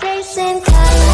Chasing colors.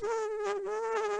Boop, boop.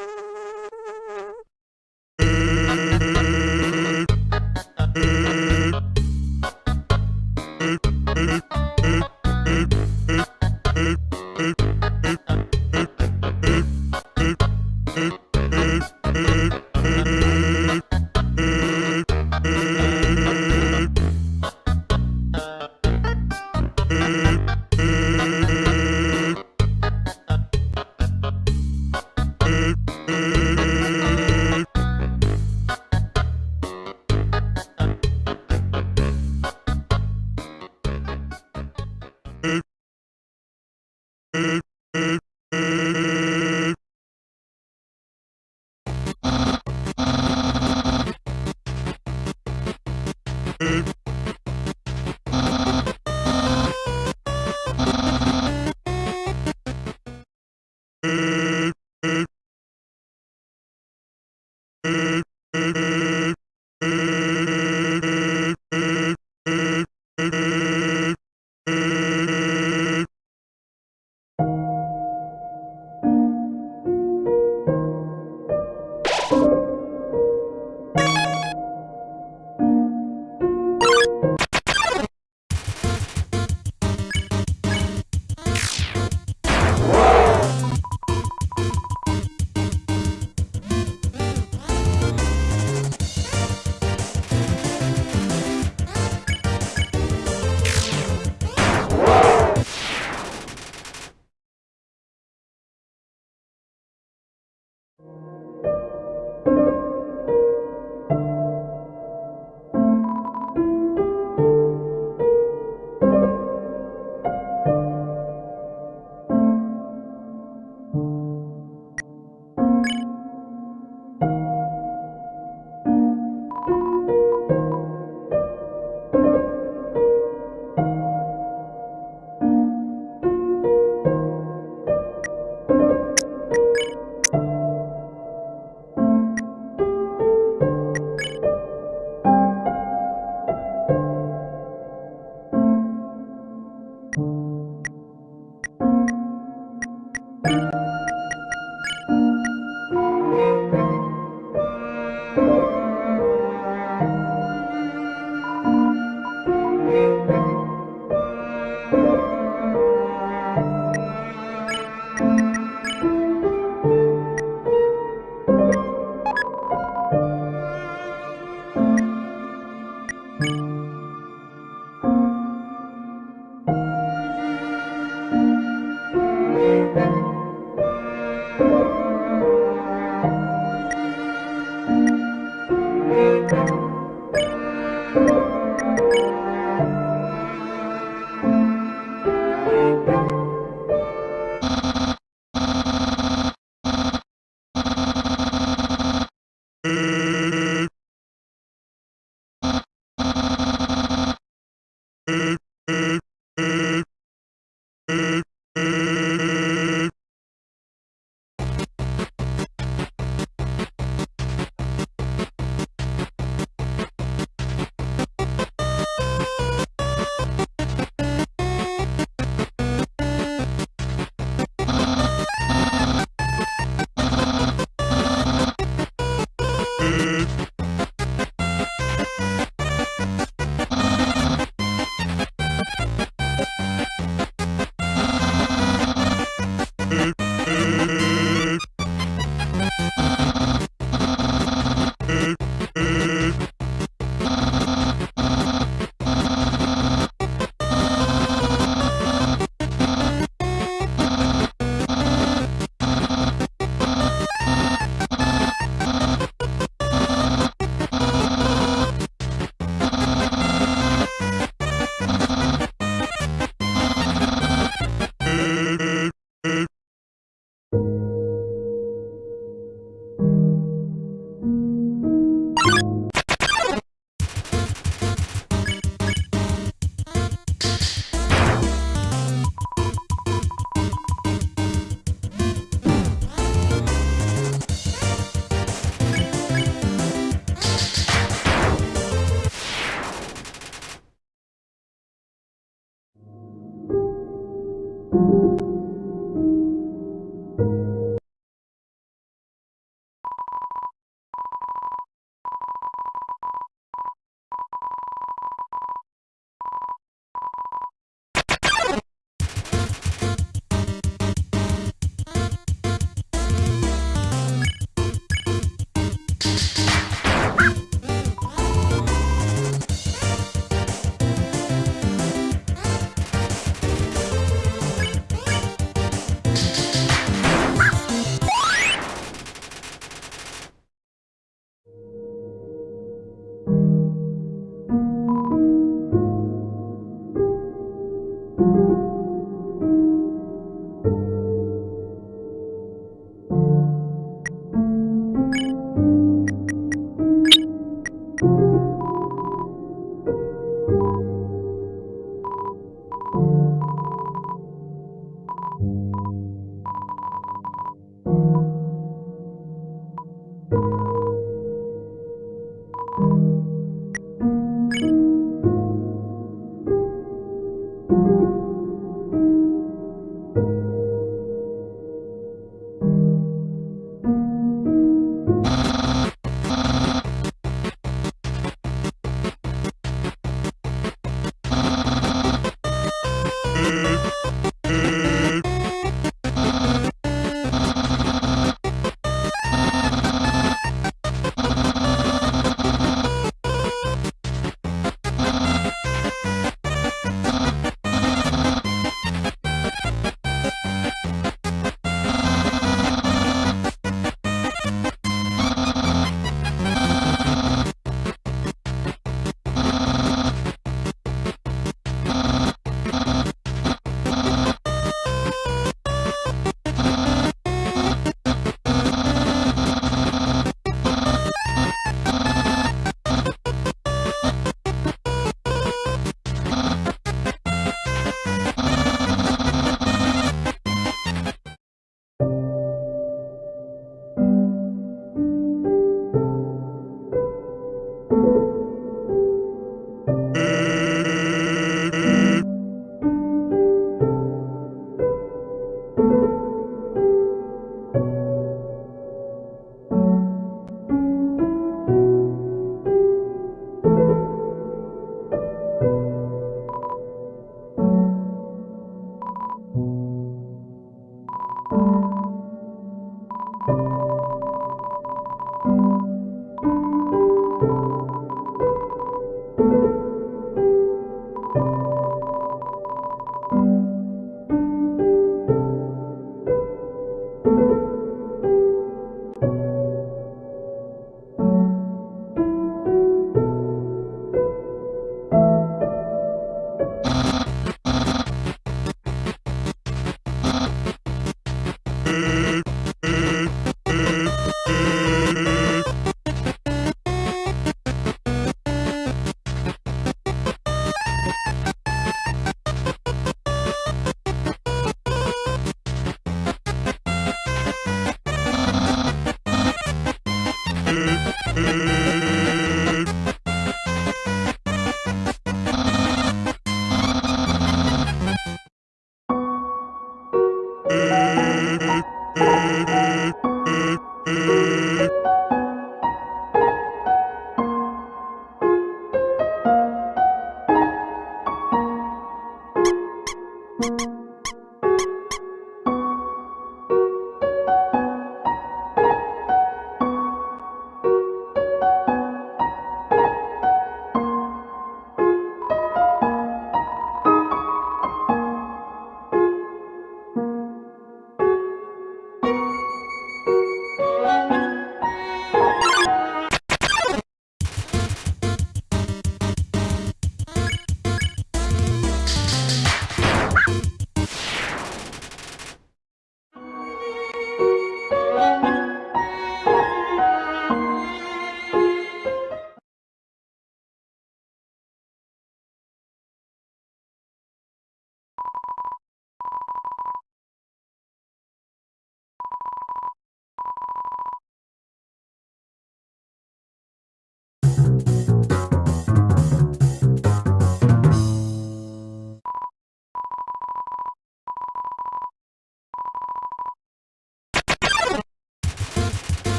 you.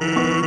Mm-hmm.